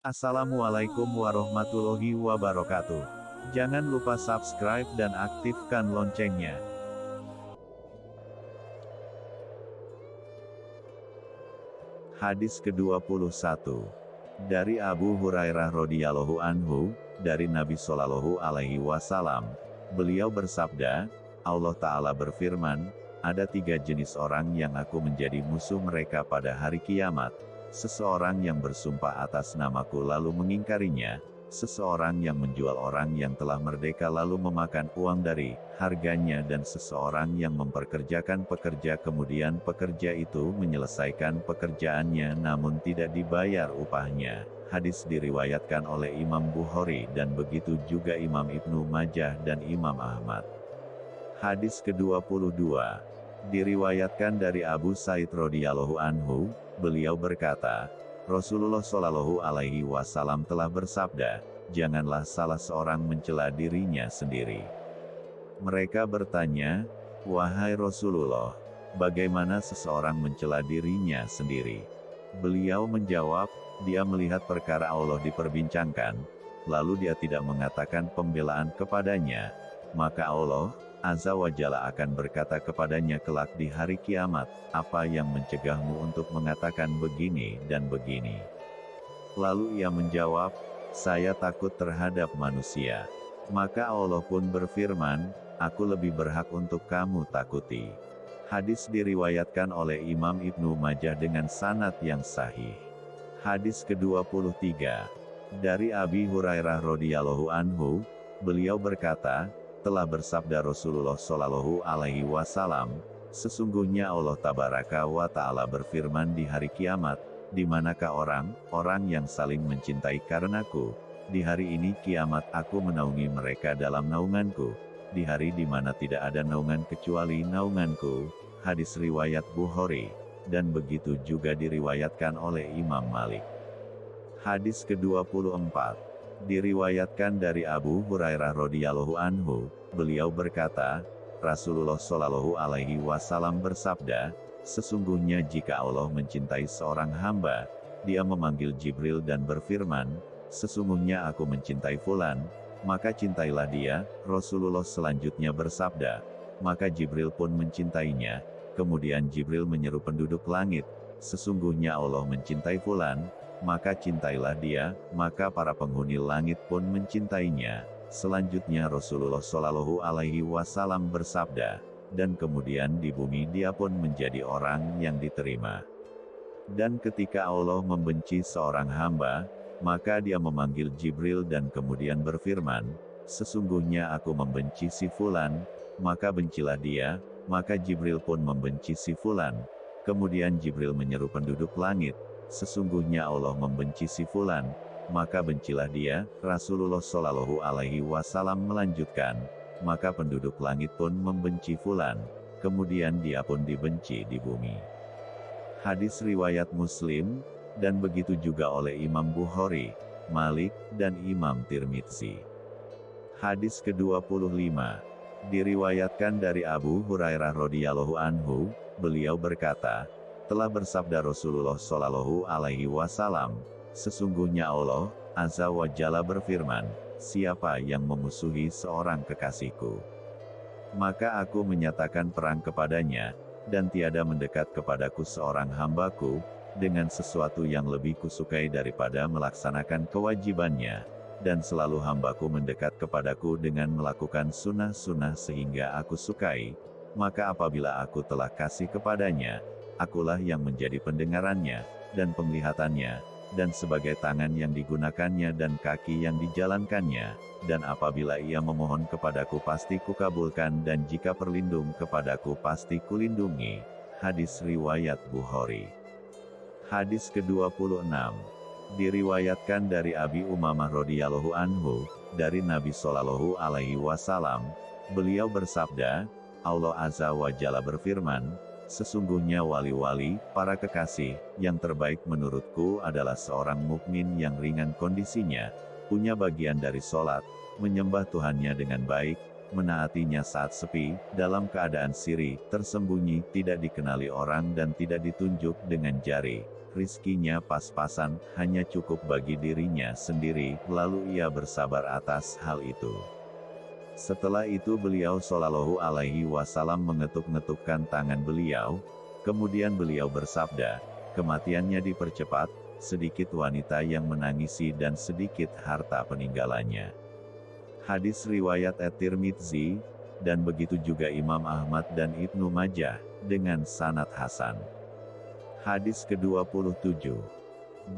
Assalamualaikum warahmatullahi wabarakatuh. Jangan lupa subscribe dan aktifkan loncengnya. Hadis ke-21 Dari Abu Hurairah radhiyallahu anhu, dari Nabi Shallallahu alaihi wasallam, beliau bersabda, Allah Ta'ala berfirman, ada tiga jenis orang yang aku menjadi musuh mereka pada hari kiamat, seseorang yang bersumpah atas namaku lalu mengingkarinya, seseorang yang menjual orang yang telah merdeka lalu memakan uang dari harganya dan seseorang yang memperkerjakan pekerja kemudian pekerja itu menyelesaikan pekerjaannya namun tidak dibayar upahnya. Hadis diriwayatkan oleh Imam Bukhari dan begitu juga Imam Ibnu Majah dan Imam Ahmad. Hadis ke-22 diriwayatkan dari Abu Said radhiyallahu anhu, beliau berkata, Rasulullah Shallallahu Alaihi Wasallam telah bersabda, janganlah salah seorang mencela dirinya sendiri. Mereka bertanya, wahai Rasulullah, bagaimana seseorang mencela dirinya sendiri? Beliau menjawab, dia melihat perkara Allah diperbincangkan, lalu dia tidak mengatakan pembelaan kepadanya, maka Allah, Azza wa Jalla akan berkata kepadanya kelak di hari kiamat, apa yang mencegahmu untuk mengatakan begini dan begini. Lalu ia menjawab, saya takut terhadap manusia. Maka Allah pun berfirman, aku lebih berhak untuk kamu takuti. Hadis diriwayatkan oleh Imam Ibnu Majah dengan sanat yang sahih. Hadis ke-23 dari Abi Hurairah radhiyallahu anhu, beliau berkata, telah bersabda Rasulullah Shallallahu Alaihi Wasallam, sesungguhnya Allah Tabaraka wa Ta'ala berfirman di hari kiamat, di manakah orang, orang yang saling mencintai karenaku, di hari ini kiamat aku menaungi mereka dalam naunganku, di hari di mana tidak ada naungan kecuali naunganku, hadis riwayat Bukhari, dan begitu juga diriwayatkan oleh Imam Malik. Hadis ke-24 Diriwayatkan dari Abu Hurairah radhiyallahu anhu, beliau berkata, Rasulullah shallallahu alaihi wasallam bersabda, sesungguhnya jika Allah mencintai seorang hamba, dia memanggil Jibril dan berfirman, sesungguhnya aku mencintai fulan, maka cintailah dia, Rasulullah selanjutnya bersabda, maka Jibril pun mencintainya, kemudian Jibril menyeru penduduk langit, sesungguhnya Allah mencintai fulan, maka cintailah dia, maka para penghuni langit pun mencintainya. Selanjutnya Rasulullah Shallallahu Alaihi Wasallam bersabda, dan kemudian di bumi dia pun menjadi orang yang diterima. Dan ketika Allah membenci seorang hamba, maka dia memanggil Jibril dan kemudian berfirman, Sesungguhnya aku membenci si Fulan, maka bencilah dia, maka Jibril pun membenci si Fulan. Kemudian Jibril menyeru penduduk langit, sesungguhnya Allah membenci si fulan, maka bencilah dia, Rasulullah Shallallahu Alaihi Wasallam melanjutkan, maka penduduk langit pun membenci fulan, kemudian dia pun dibenci di bumi. Hadis riwayat Muslim, dan begitu juga oleh Imam Bukhari, Malik, dan Imam Tirmidzi. Hadis ke-25 diriwayatkan dari Abu Hurairah radhiyallahu anhu, beliau berkata, telah bersabda Rasulullah Shallallahu Alaihi Wasallam, sesungguhnya Allah Azza wa Jalla berfirman, siapa yang memusuhi seorang kekasihku, maka aku menyatakan perang kepadanya, dan tiada mendekat kepadaku seorang hambaku, dengan sesuatu yang lebih kusukai daripada melaksanakan kewajibannya, dan selalu hambaku mendekat kepadaku dengan melakukan sunnah-sunnah sehingga aku sukai, maka apabila aku telah kasih kepadanya, akulah yang menjadi pendengarannya, dan penglihatannya, dan sebagai tangan yang digunakannya dan kaki yang dijalankannya, dan apabila ia memohon kepadaku pasti kukabulkan dan jika perlindung kepadaku pasti kulindungi. Hadis Riwayat Bukhari. Hadis ke-26 Diriwayatkan dari Abi Umamah radhiyallahu anhu, dari Nabi Shallallahu alaihi wasallam, beliau bersabda, Allah Azza wa Jalla berfirman, Sesungguhnya wali-wali, para kekasih, yang terbaik menurutku adalah seorang mukmin yang ringan kondisinya, punya bagian dari sholat, menyembah Tuhannya dengan baik, menaatinya saat sepi, dalam keadaan siri, tersembunyi, tidak dikenali orang dan tidak ditunjuk dengan jari. rizkinya pas-pasan, hanya cukup bagi dirinya sendiri, lalu ia bersabar atas hal itu. Setelah itu beliau Shallallahu alaihi wasallam mengetuk-ngetukkan tangan beliau, kemudian beliau bersabda, kematiannya dipercepat, sedikit wanita yang menangisi dan sedikit harta peninggalannya. Hadis riwayat At-Tirmidzi, dan begitu juga Imam Ahmad dan Ibnu Majah, dengan sanad Hasan. Hadis ke-27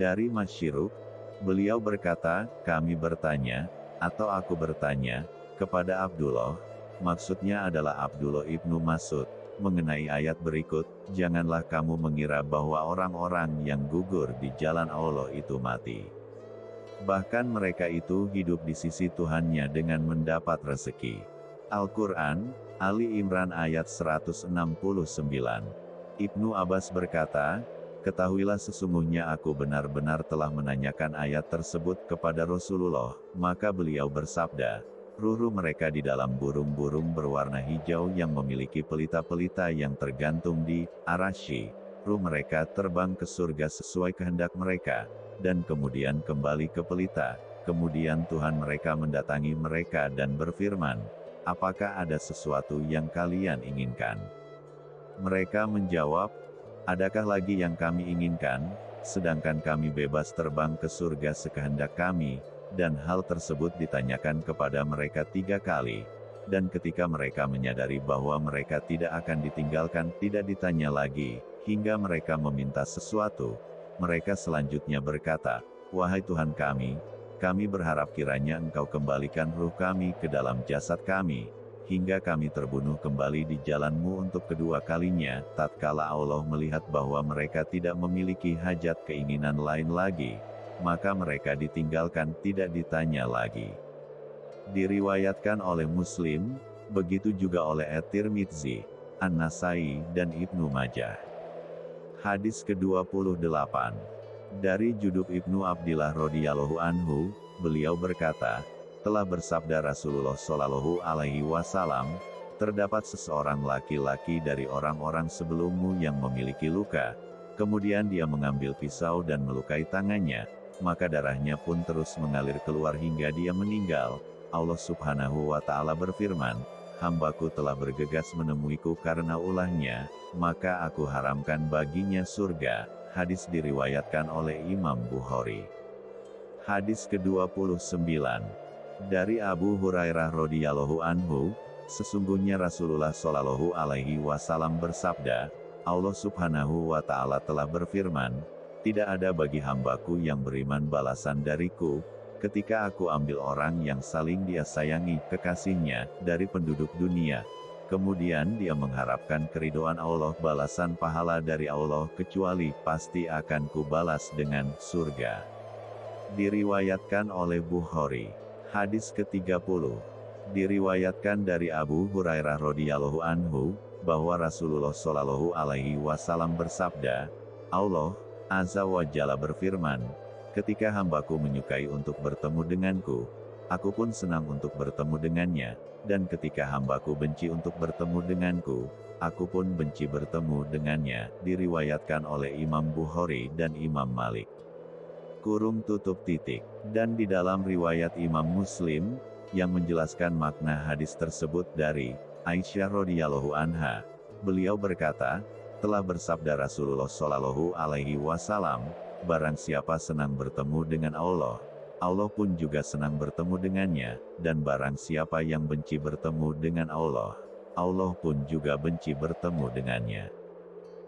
Dari Masyiruk, beliau berkata, kami bertanya, atau aku bertanya, kepada Abdullah, maksudnya adalah Abdullah ibnu Masud, mengenai ayat berikut, janganlah kamu mengira bahwa orang-orang yang gugur di jalan Allah itu mati. Bahkan mereka itu hidup di sisi Tuhannya dengan mendapat rezeki. Al-Quran, Ali Imran ayat 169 Ibnu Abbas berkata, Ketahuilah sesungguhnya aku benar-benar telah menanyakan ayat tersebut kepada Rasulullah, maka beliau bersabda, Ruru mereka di dalam burung-burung berwarna hijau yang memiliki pelita-pelita yang tergantung di arashi. Ruh mereka terbang ke surga sesuai kehendak mereka, dan kemudian kembali ke pelita. Kemudian Tuhan mereka mendatangi mereka dan berfirman, Apakah ada sesuatu yang kalian inginkan? Mereka menjawab, Adakah lagi yang kami inginkan, sedangkan kami bebas terbang ke surga sekehendak kami, dan hal tersebut ditanyakan kepada mereka tiga kali. Dan ketika mereka menyadari bahwa mereka tidak akan ditinggalkan, tidak ditanya lagi, hingga mereka meminta sesuatu, mereka selanjutnya berkata, Wahai Tuhan kami, kami berharap kiranya Engkau kembalikan ruh kami ke dalam jasad kami, hingga kami terbunuh kembali di jalanmu untuk kedua kalinya, tatkala Allah melihat bahwa mereka tidak memiliki hajat keinginan lain lagi, maka mereka ditinggalkan tidak ditanya lagi. Diriwayatkan oleh Muslim, begitu juga oleh At-Tirmidzi, An-Nasai, dan Ibnu Majah. Hadis ke-28 Dari Judub Ibnu Abdillah radhiyallahu anhu, beliau berkata, telah bersabda Rasulullah Shallallahu Alaihi Wasallam, terdapat seseorang laki-laki dari orang-orang sebelummu yang memiliki luka, kemudian dia mengambil pisau dan melukai tangannya, maka darahnya pun terus mengalir keluar hingga dia meninggal. Allah Subhanahu wa Ta'ala berfirman, "Hambaku telah bergegas menemuiku karena ulahnya, maka aku haramkan baginya surga." Hadis diriwayatkan oleh Imam Bukhari. Hadis ke-29 dari Abu Hurairah radhiyallahu anhu, sesungguhnya Rasulullah shallallahu alaihi wasallam bersabda, Allah subhanahu wa ta'ala telah berfirman, tidak ada bagi hambaku yang beriman balasan dariku, ketika aku ambil orang yang saling dia sayangi, kekasihnya, dari penduduk dunia. Kemudian dia mengharapkan keridoan Allah balasan pahala dari Allah kecuali pasti akan kubalas dengan surga. Diriwayatkan oleh Bukhari. Hadis ke-30 Diriwayatkan dari Abu Hurairah radhiyallahu anhu, bahwa Rasulullah shallallahu alaihi wasallam bersabda, Allah, Azza wa Jalla berfirman, ketika hambaku menyukai untuk bertemu denganku, aku pun senang untuk bertemu dengannya, dan ketika hambaku benci untuk bertemu denganku, aku pun benci bertemu dengannya, diriwayatkan oleh Imam Bukhari dan Imam Malik kurung tutup titik. Dan di dalam riwayat Imam Muslim, yang menjelaskan makna hadis tersebut dari Aisyah radhiyallahu anha, beliau berkata, telah bersabda Rasulullah Shallallahu alaihi wasallam, barang siapa senang bertemu dengan Allah, Allah pun juga senang bertemu dengannya, dan barang siapa yang benci bertemu dengan Allah, Allah pun juga benci bertemu dengannya.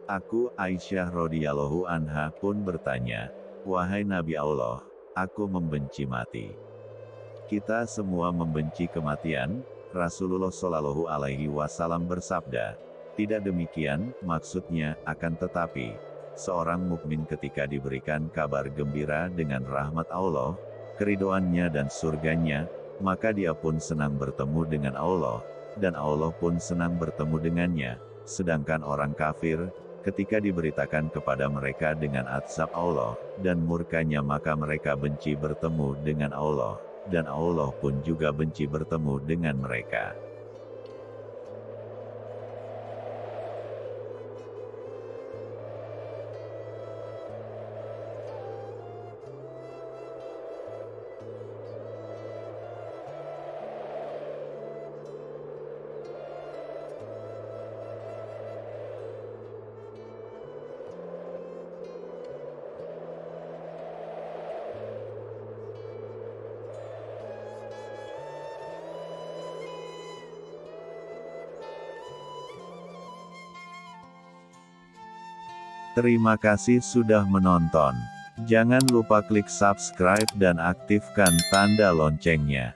Aku Aisyah radhiyallahu anha pun bertanya, Wahai Nabi Allah, aku membenci mati. Kita semua membenci kematian, Rasulullah Shallallahu Alaihi Wasallam bersabda, tidak demikian, maksudnya, akan tetapi, seorang mukmin ketika diberikan kabar gembira dengan rahmat Allah, keridoannya dan surganya, maka dia pun senang bertemu dengan Allah, dan Allah pun senang bertemu dengannya, sedangkan orang kafir, ketika diberitakan kepada mereka dengan azab Allah, dan murkanya maka mereka benci bertemu dengan Allah, dan Allah pun juga benci bertemu dengan mereka. Terima kasih sudah menonton. Jangan lupa klik subscribe dan aktifkan tanda loncengnya.